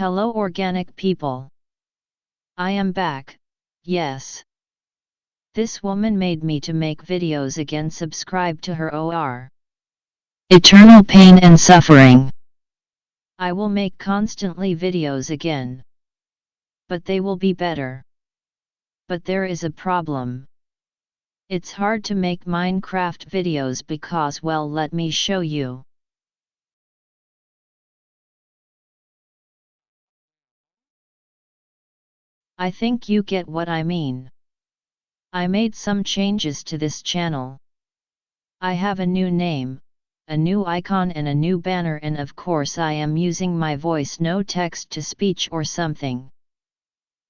Hello organic people. I am back, yes. This woman made me to make videos again subscribe to her OR. Eternal pain and suffering. I will make constantly videos again. But they will be better. But there is a problem. It's hard to make Minecraft videos because well let me show you. I think you get what I mean. I made some changes to this channel. I have a new name, a new icon and a new banner and of course I am using my voice no text to speech or something.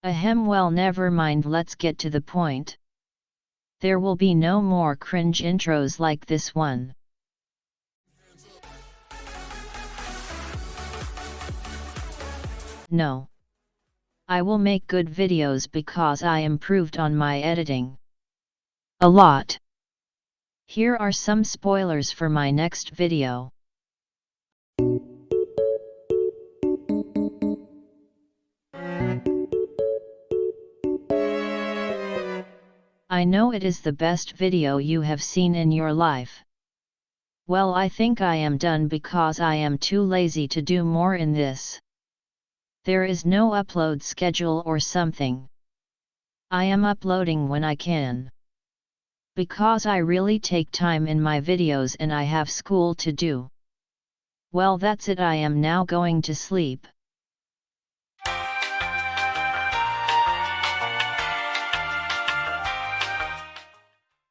Ahem well never mind let's get to the point. There will be no more cringe intros like this one. No. I will make good videos because I improved on my editing. A lot. Here are some spoilers for my next video. I know it is the best video you have seen in your life. Well I think I am done because I am too lazy to do more in this. There is no upload schedule or something. I am uploading when I can. Because I really take time in my videos and I have school to do. Well that's it I am now going to sleep.